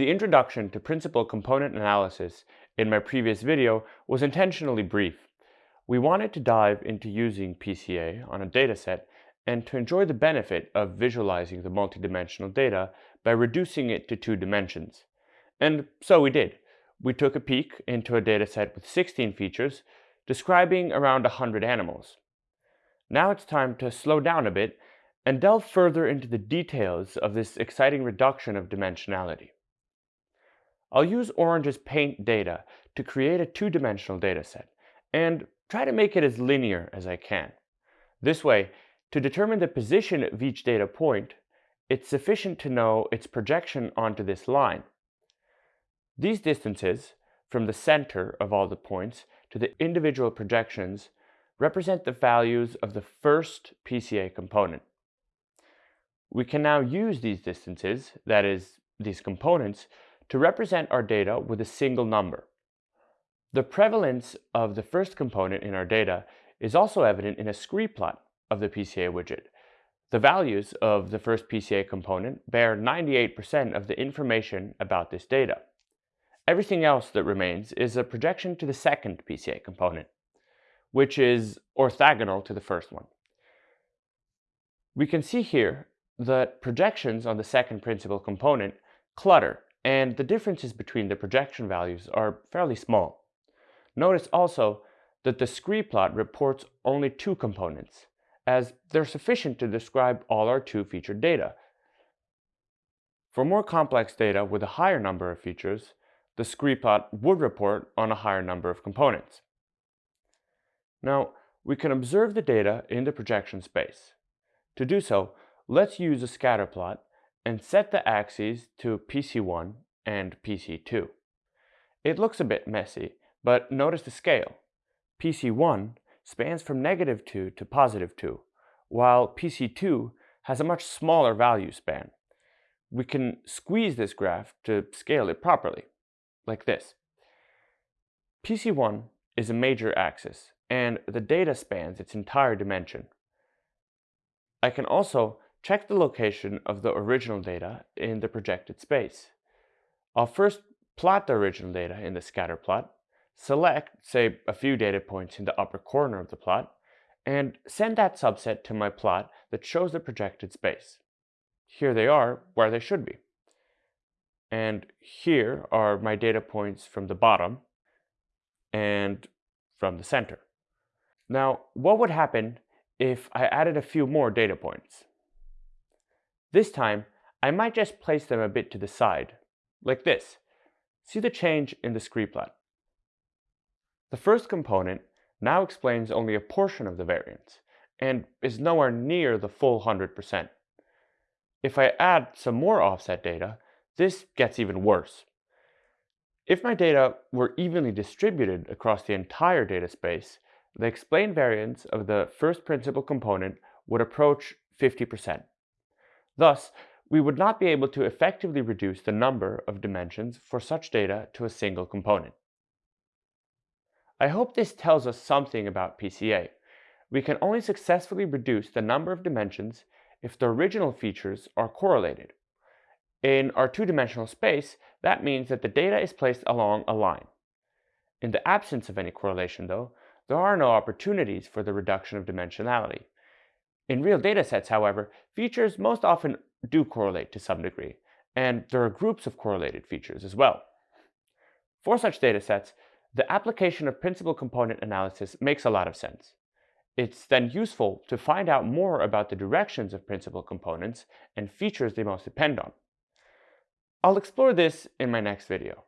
The introduction to principal component analysis in my previous video was intentionally brief. We wanted to dive into using PCA on a dataset and to enjoy the benefit of visualizing the multidimensional data by reducing it to two dimensions. And so we did. We took a peek into a dataset with 16 features, describing around 100 animals. Now it's time to slow down a bit and delve further into the details of this exciting reduction of dimensionality. I'll use Orange's paint data to create a two-dimensional dataset and try to make it as linear as I can. This way, to determine the position of each data point, it's sufficient to know its projection onto this line. These distances, from the center of all the points to the individual projections, represent the values of the first PCA component. We can now use these distances, that is, these components, to represent our data with a single number. The prevalence of the first component in our data is also evident in a scree plot of the PCA widget. The values of the first PCA component bear 98% of the information about this data. Everything else that remains is a projection to the second PCA component, which is orthogonal to the first one. We can see here that projections on the second principal component clutter, and the differences between the projection values are fairly small. Notice also that the scree plot reports only two components, as they're sufficient to describe all our two-featured data. For more complex data with a higher number of features, the scree plot would report on a higher number of components. Now, we can observe the data in the projection space. To do so, let's use a scatter plot and set the axes to PC1 and PC2. It looks a bit messy, but notice the scale. PC1 spans from negative 2 to positive 2, while PC2 has a much smaller value span. We can squeeze this graph to scale it properly, like this. PC1 is a major axis, and the data spans its entire dimension. I can also check the location of the original data in the projected space. I'll first plot the original data in the scatter plot, select, say, a few data points in the upper corner of the plot, and send that subset to my plot that shows the projected space. Here they are where they should be. And here are my data points from the bottom and from the center. Now, what would happen if I added a few more data points? This time, I might just place them a bit to the side, like this. See the change in the scree plot. The first component now explains only a portion of the variance, and is nowhere near the full 100%. If I add some more offset data, this gets even worse. If my data were evenly distributed across the entire data space, the explained variance of the first principal component would approach 50%. Thus, we would not be able to effectively reduce the number of dimensions for such data to a single component. I hope this tells us something about PCA. We can only successfully reduce the number of dimensions if the original features are correlated. In our two-dimensional space, that means that the data is placed along a line. In the absence of any correlation, though, there are no opportunities for the reduction of dimensionality. In real datasets, however, features most often do correlate to some degree, and there are groups of correlated features as well. For such datasets, the application of principal component analysis makes a lot of sense. It's then useful to find out more about the directions of principal components and features they most depend on. I'll explore this in my next video.